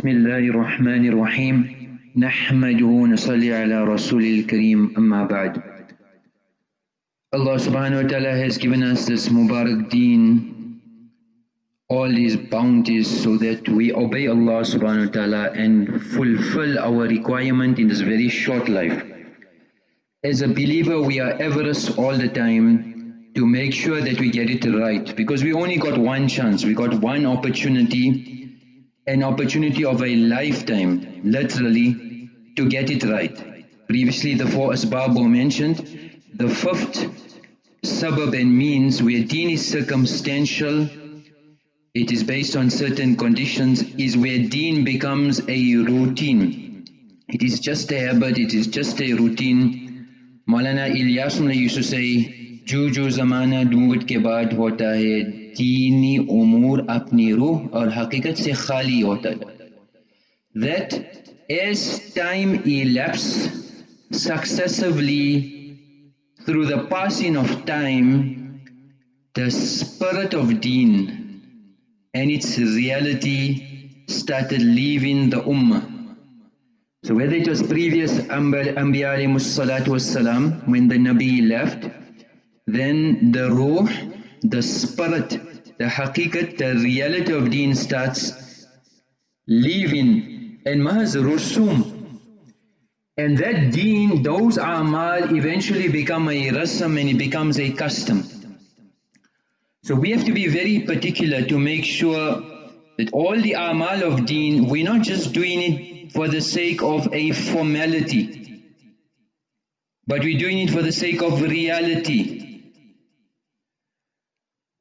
بسم الله الرحمن الرحيم نحمده ونصلي على رسول الكريم أما بعد Allah subhanahu wa ta'ala has given us this Mubarak deen, all these bounties so that we obey Allah subhanahu wa ta'ala and fulfill our requirement in this very short life. As a believer we are averse all the time to make sure that we get it right because we only got one chance, we got one opportunity an opportunity of a lifetime, literally, to get it right. Previously the four asbab were mentioned. The fifth sabab and means where deen is circumstantial, it is based on certain conditions, is where deen becomes a routine. It is just a habit, it is just a routine. Maulana Ilyas used to say, Juju zamana dood ke baad hota hai दीनी उमूर अपनी रूह और हकीकत से खाली होता है that as time elapses successively through the passing of time the spirit of deen and its reality started leaving the ummah so whether it was previous Anbiya salatu when the Nabi left then the ruh the spirit, the haqiqat, the reality of deen starts leaving and mahaz rusum. And that deen, those amal eventually become a rasam and it becomes a custom. So we have to be very particular to make sure that all the amal of deen, we're not just doing it for the sake of a formality, but we're doing it for the sake of reality.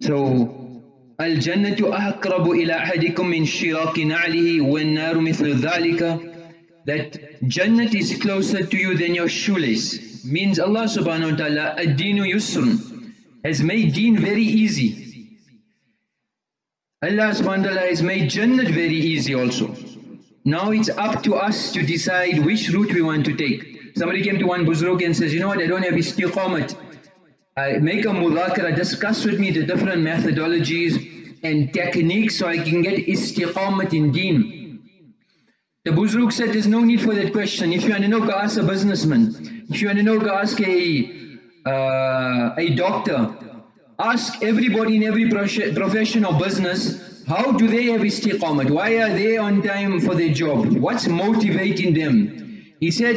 So, Al-Jannatu aqrabu ila ahadikum min shiraki na'lihi wan-naru mithlu dhalika that Jannat is closer to you than your shoelace. Means Allah subhanahu wa ta'ala, ad-deenu yusrun, has made deen very easy. Allah subhanahu wa ta'ala has made Jannat very easy also. Now it's up to us to decide which route we want to take. Somebody came to one buzruk and says, you know what, I don't have istiqamat. I make a mudhakara, discuss with me the different methodologies and techniques so I can get istiqamat in deen. The Buzruk said there's no need for that question. If you want to know, go ask a businessman. If you want to know, go ask a, uh, a doctor. Ask everybody in every profession or business, how do they have istiqamat? Why are they on time for their job? What's motivating them? He said,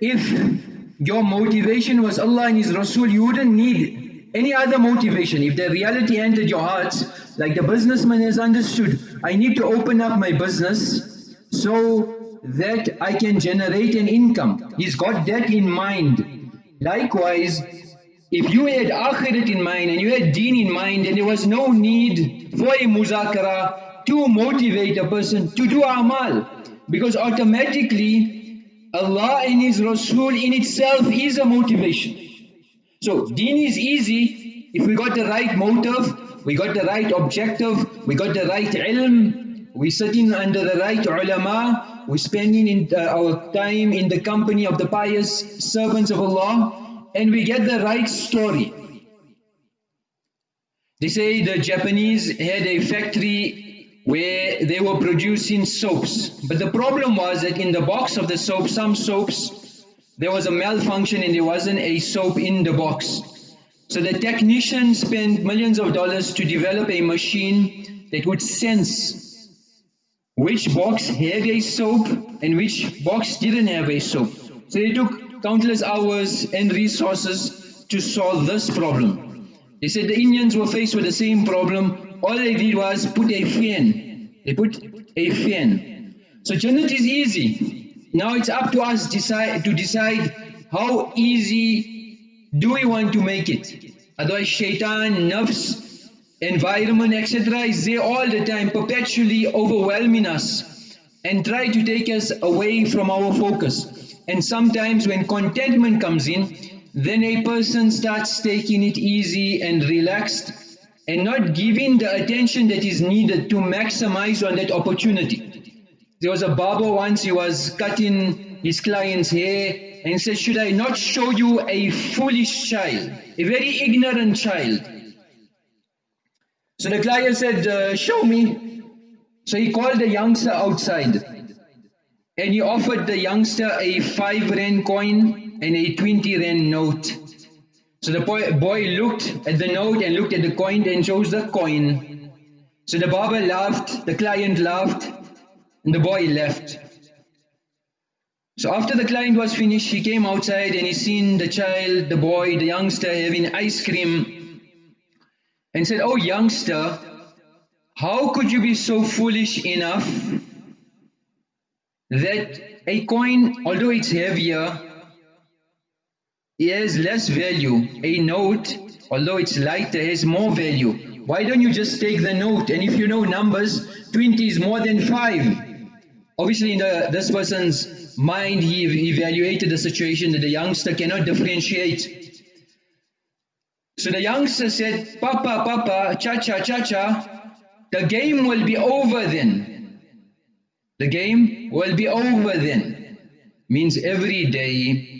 if your motivation was Allah and His Rasul, you wouldn't need any other motivation. If the reality entered your hearts, like the businessman has understood, I need to open up my business so that I can generate an income. He's got that in mind. Likewise, if you had akhirat in mind and you had deen in mind and there was no need for a muzakara to motivate a person to do amal because automatically Allah and His Rasul in itself is a motivation. So deen is easy if we got the right motive, we got the right objective, we got the right ilm, we sitting under the right ulama, we spending in uh, our time in the company of the pious servants of Allah, and we get the right story. They say the Japanese had a factory where they were producing soaps. But the problem was that in the box of the soap, some soaps, there was a malfunction and there wasn't a soap in the box. So the technician spent millions of dollars to develop a machine that would sense which box had a soap and which box didn't have a soap. So they took countless hours and resources to solve this problem. They said the Indians were faced with the same problem all they did was put a fan. They put a fan. So Jannat is easy. Now it's up to us decide, to decide how easy do we want to make it. Otherwise shaitan, nafs, environment, etc. is there all the time, perpetually overwhelming us and try to take us away from our focus. And sometimes when contentment comes in, then a person starts taking it easy and relaxed and not giving the attention that is needed to maximize on that opportunity. There was a barber once, he was cutting his client's hair and said, should I not show you a foolish child, a very ignorant child? So the client said, uh, show me. So he called the youngster outside and he offered the youngster a 5 rand coin and a 20 rand note. So the boy, boy looked at the note and looked at the coin and chose the coin. So the barber laughed, the client laughed, and the boy left. So after the client was finished, he came outside and he seen the child, the boy, the youngster having ice cream and said, Oh youngster, how could you be so foolish enough that a coin, although it's heavier, has less value. A note, although it's lighter, has more value. Why don't you just take the note? And if you know numbers, 20 is more than 5. Obviously in the, this person's mind, he evaluated the situation that the youngster cannot differentiate. So the youngster said, Papa, Papa, cha-cha, cha-cha, the game will be over then. The game will be over then. Means every day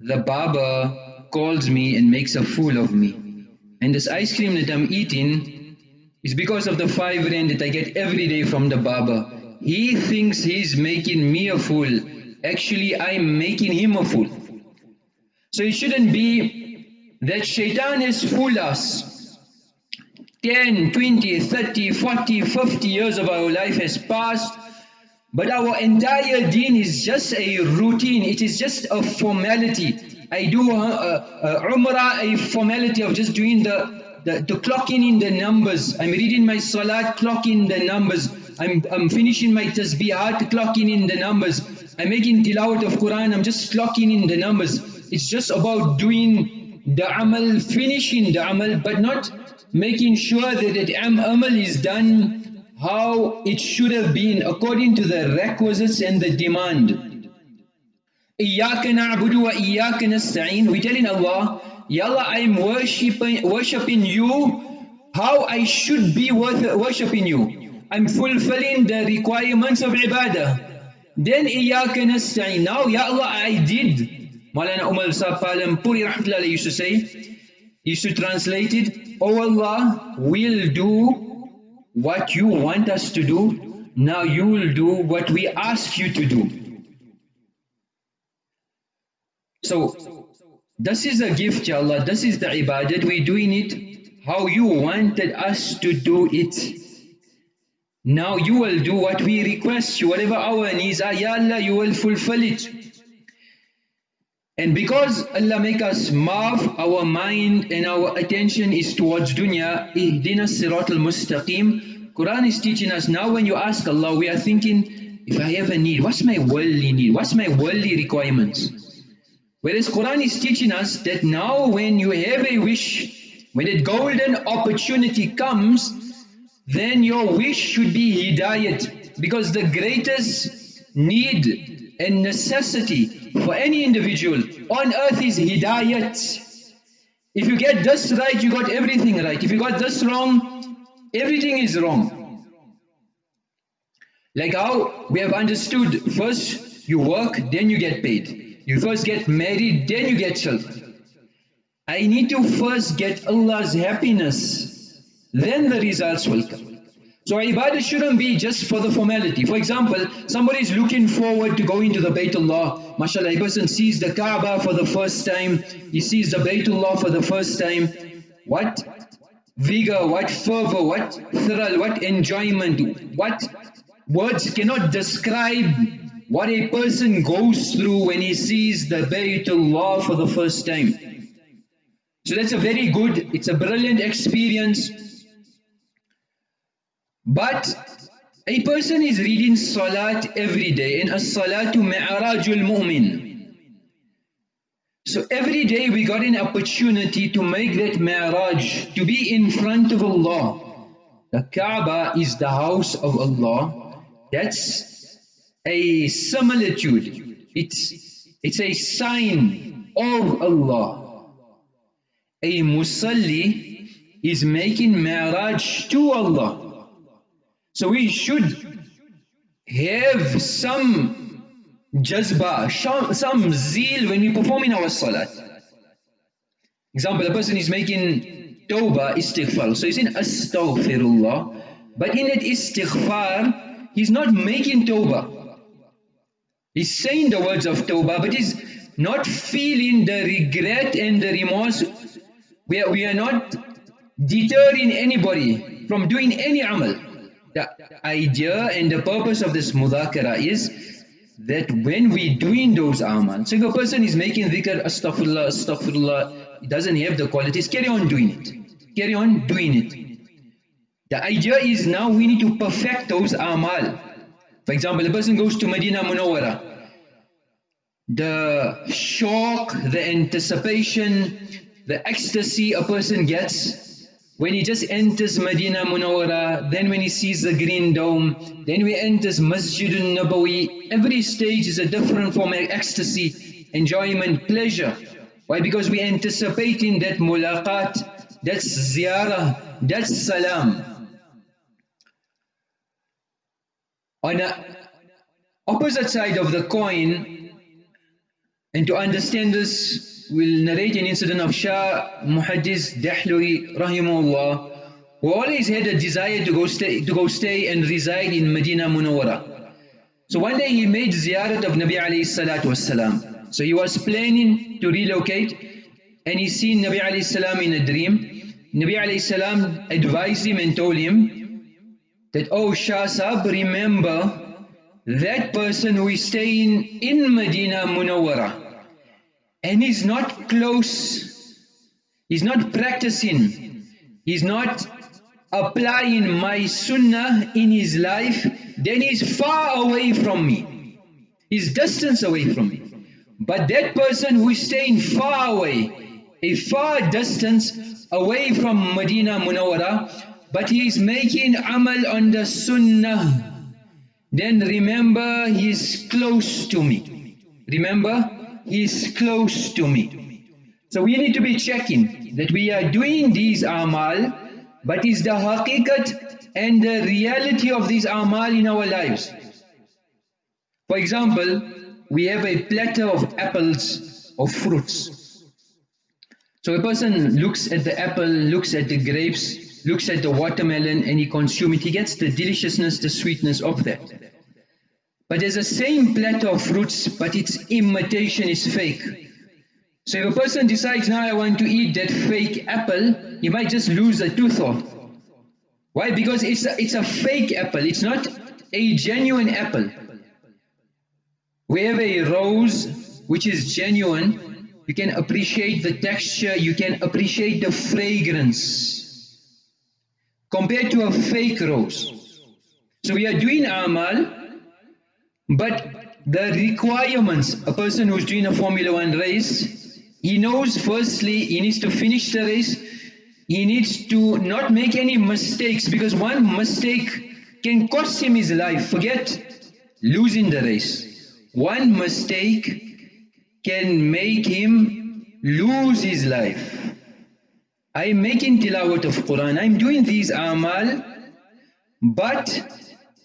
the barber calls me and makes a fool of me. And this ice cream that I'm eating is because of the five rand that I get every day from the barber. He thinks he's making me a fool. Actually, I'm making him a fool. So it shouldn't be that shaitan has fooled us. 10, 20, 30, 40, 50 years of our life has passed but our entire deen is just a routine, it is just a formality. I do uh, uh, Umrah, a formality of just doing the, the, the clocking in the numbers. I'm reading my salat, clocking the numbers. I'm, I'm finishing my tasbihat, clocking in the numbers. I'm making tilawat of Quran, I'm just clocking in the numbers. It's just about doing the amal, finishing the amal, but not making sure that that amal is done how it should have been according to the requisites and the demand. Iyakan abdu wa وَإِيَّاكَ نَسْتَعِينَ We tell telling Allah, Ya Allah, I am worshipping, worshipping you how I should be worshipping you. I'm fulfilling the requirements of ibadah. Then إِيَّاكَ نَسْتَعِينَ Now, Ya Allah, I did. Maulana Umar Sahab Puri Rahmatullah used to say, You used to translate it, O oh Allah, will do what you want us to do, now you will do what we ask you to do. So, this is a gift, Ya Allah. This is the ibadat. We're doing it how you wanted us to do it. Now you will do what we request you. Whatever our needs are, Ya Allah, you will fulfill it. And because Allah make us marv, our mind and our attention is towards dunya, ihdina sirat al-mustaqim, Quran is teaching us now when you ask Allah, we are thinking, if I have a need, what's my worldly need? What's my worldly requirements? Whereas Quran is teaching us that now when you have a wish, when a golden opportunity comes, then your wish should be hidayat. Because the greatest need and necessity for any individual on earth is hidayat. If you get this right, you got everything right. If you got this wrong, everything is wrong. Like how we have understood, first you work, then you get paid. You first get married, then you get children. I need to first get Allah's happiness, then the results will come. So ibadah shouldn't be just for the formality. For example, somebody is looking forward to going to the Baytullah. MashaAllah, a person sees the Kaaba for the first time. He sees the Baytullah for the first time. What vigor, what fervor, what thrill, what enjoyment, what words cannot describe what a person goes through when he sees the Baytullah for the first time. So that's a very good, it's a brilliant experience. But a person is reading Salat every day, and as-salatu mi'rajul mu'min. So every day we got an opportunity to make that mi'raj, to be in front of Allah. The Kaaba is the house of Allah. That's a similitude. It's, it's a sign of Allah. A musalli is making mi'raj to Allah. So we should have some jazba, some zeal when we perform in our salat. Example, a person is making tawbah, istighfar. So he's saying astaghfirullah. But in that istighfar, he's not making tawbah. He's saying the words of tawbah, but he's not feeling the regret and the remorse. We are, we are not deterring anybody from doing any amal. The idea and the purpose of this mudhakara is that when we doing those amal, so if a person is making dhikr, astaghfirullah, astaghfirullah, doesn't have the qualities, carry on doing it. Carry on doing it. The idea is now we need to perfect those amal. For example, a person goes to Medina Munawwara. The shock, the anticipation, the ecstasy a person gets when he just enters Medina Munawara, then when he sees the green dome, then we enters Masjid al-Nabawi, every stage is a different form of ecstasy, enjoyment, pleasure. Why? Because we anticipating that mulaqat, that's ziyarah, that's salam. On the opposite side of the coin, and to understand this, will narrate an incident of Shah Muhaddis Dehlvi rahimahullah who always had a desire to go stay to go stay and reside in Medina Munawwara. So one day he made ziyarat of Nabi alayhi salatu wasalam. So he was planning to relocate and he seen Nabi alayhi salam in a dream. Nabi alayhi salam advised him and told him that, oh Shah Sahib, remember that person who is staying in Medina Munawwara and he's not close, he's not practicing, he's not applying my sunnah in his life, then he's far away from me. He's distance away from me. But that person who is staying far away, a far distance away from Medina Munawwara, but he is making amal on the sunnah, then remember he is close to me. Remember, is close to me. So we need to be checking that we are doing these amal, but is the haqiqat and the reality of these amal in our lives. For example, we have a platter of apples or fruits. So a person looks at the apple, looks at the grapes, looks at the watermelon and he consumes it. He gets the deliciousness, the sweetness of that. But there's the same platter of fruits, but its imitation is fake. So if a person decides, now I want to eat that fake apple, he might just lose a tooth off. Why? Because it's a, it's a fake apple, it's not a genuine apple. We have a rose which is genuine, you can appreciate the texture, you can appreciate the fragrance compared to a fake rose. So we are doing amal but the requirements, a person who's doing a Formula One race, he knows firstly he needs to finish the race, he needs to not make any mistakes because one mistake can cost him his life. Forget losing the race. One mistake can make him lose his life. I'm making tilawat of Quran, I'm doing these amal, but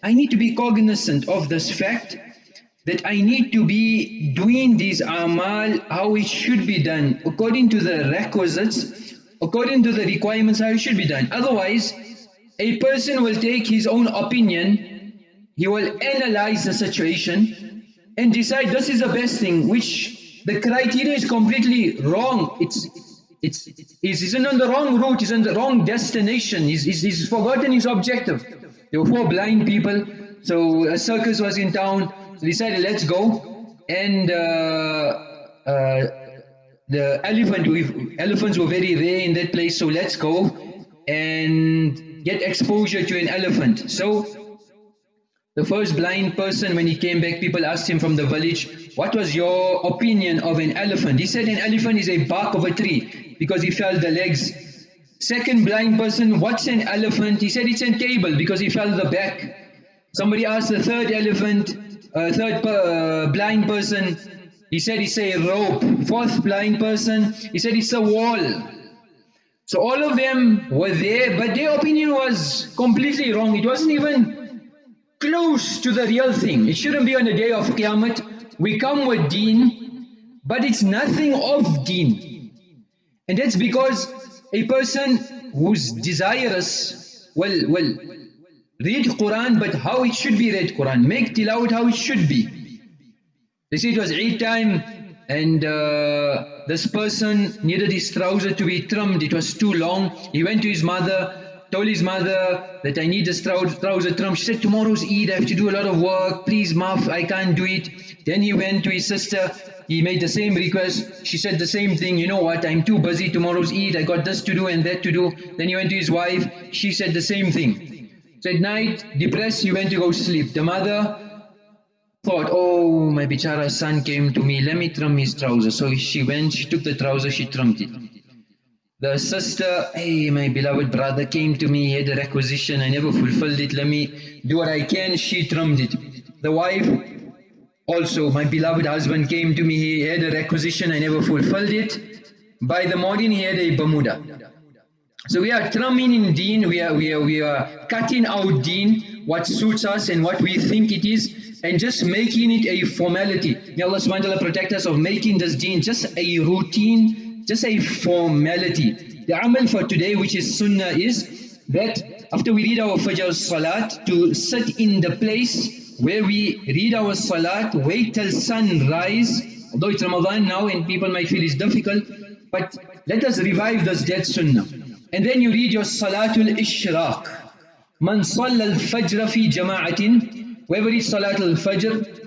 I need to be cognizant of this fact that I need to be doing these amal how it should be done, according to the requisites, according to the requirements how it should be done. Otherwise, a person will take his own opinion, he will analyze the situation and decide this is the best thing, which the criteria is completely wrong. It's it's he's on the wrong route, he's on the wrong destination, he's, he's, he's forgotten his objective. There were four blind people. So a circus was in town. So decided, let's go. And uh, uh, the elephant, elephants were very rare in that place. So let's go and get exposure to an elephant. So the first blind person, when he came back, people asked him from the village, what was your opinion of an elephant? He said an elephant is a bark of a tree because he felt the legs Second blind person, what's an elephant? He said it's a table because he felt the back. Somebody asked the third elephant, uh, third uh, blind person, he said it's a rope. Fourth blind person, he said it's a wall. So all of them were there, but their opinion was completely wrong. It wasn't even close to the real thing. It shouldn't be on the day of Qiyamah. We come with deen, but it's nothing of deen. And that's because a person who's desirous, well, well, Read Quran, but how it should be read Quran. Make tilawat how it should be. They say it was Eid time and uh, this person needed his trouser to be trimmed. It was too long. He went to his mother, told his mother that I need this trouser trimmed. She said, tomorrow's Eid, I have to do a lot of work. Please, Maf, I can't do it. Then he went to his sister. He made the same request. She said the same thing. You know what? I'm too busy. Tomorrow's Eid. I got this to do and that to do. Then he went to his wife. She said the same thing. So at night, depressed, he went to go sleep. The mother thought, oh, my bichara son came to me. Let me trim his trousers. So she went, she took the trouser, she trimmed it. The sister, hey, my beloved brother came to me, he had a requisition, I never fulfilled it, let me do what I can, she trimmed it. The wife, also, my beloved husband came to me, he had a requisition, I never fulfilled it. By the morning, he had a Bermuda. So we are trimming in deen, we are, we are, we are cutting out deen, what suits us and what we think it is, and just making it a formality. May Allah subhanahu protect us of making this deen just a routine, just a formality. The amal for today, which is sunnah, is that after we read our Fajr Salat, to sit in the place where we read our salat, wait till sunrise, although it's Ramadan now and people might feel it's difficult, but let us revive this dead sunnah. And then you read your salatul ishraq. Man salla fajr fi jama'atin, whoever reads salatul fajr,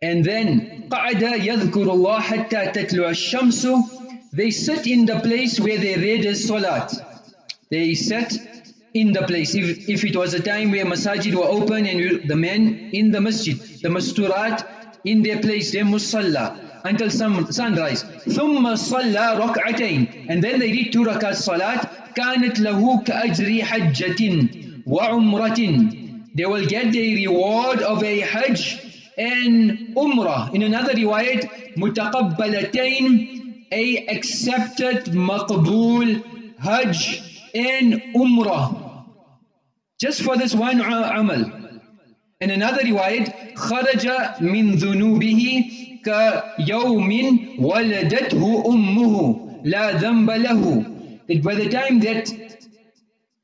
and then qa'ada yadhkurullah hatta tatlu'a shamsu, they sit in the place where they read the salat. They sit in the place. If, if it was a time where masajid were open and the men in the masjid, the masturat in their place, their musalla, until sun, sunrise. ثم صلى ركعتين and then they did two rakat salat كانت له كأجر حجة وعمرة they will get the reward of a hajj and umrah in another riwayat متقبلتين a accepted مقبول hajj and umrah. Just for this one amal. In another riwayat, خرج من ذنوبه كيوم ولدته أمه لا ذنب له. That by the time that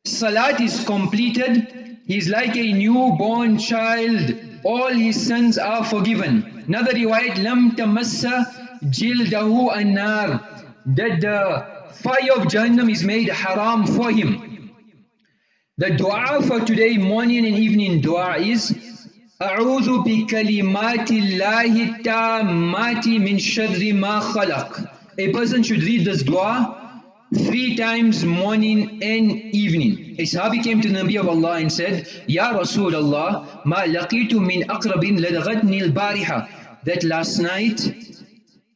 salat is completed, he's like a newborn child. All his sins are forgiven. Another riwayat, لم تمس جلده النار. That the fire of Jahannam is made haram for him. The dua for today, morning and evening dua is أعوذ بكلمات الله التامات من شر ما خلق. A person should read this dua three times morning and evening. A Sahabi came to the Nabi of Allah and said, Ya Rasulullah, ma laqitu min aqrabin ladaghatni al-bariha. That last night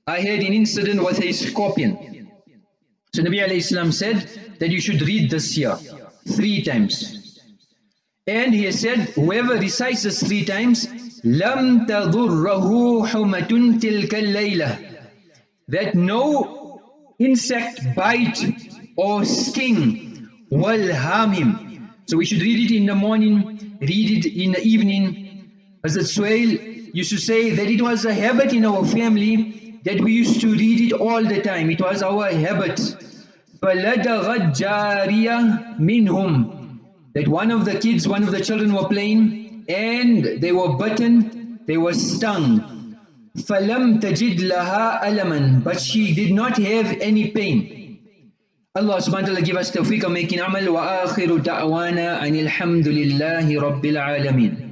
I had an incident with a scorpion. So Nabi alayhi said that you should read this here three times. And he has said, whoever recites this three times, لَمْ تَضُرَّهُ حُمَةٌ تِلْكَ اللَّيْلَةِ That no insect bite or sting will harm him. So we should read it in the morning, read it in the evening. As the Suhail used to say that it was a habit in our family that we used to read it all the time. It was our habit. فَلَدَغَتْ جَارِيَةٌ مِنْهُمْ That one of the kids, one of the children were playing and they were bitten, they were stung. فَلَمْ تَجِدْ لَهَا أَلَمًا But she did not have any pain. Allah subhanahu wa ta'ala give us tawfiq of making amal wa akhiru da'wana anil hamdulillahi rabbil alameen.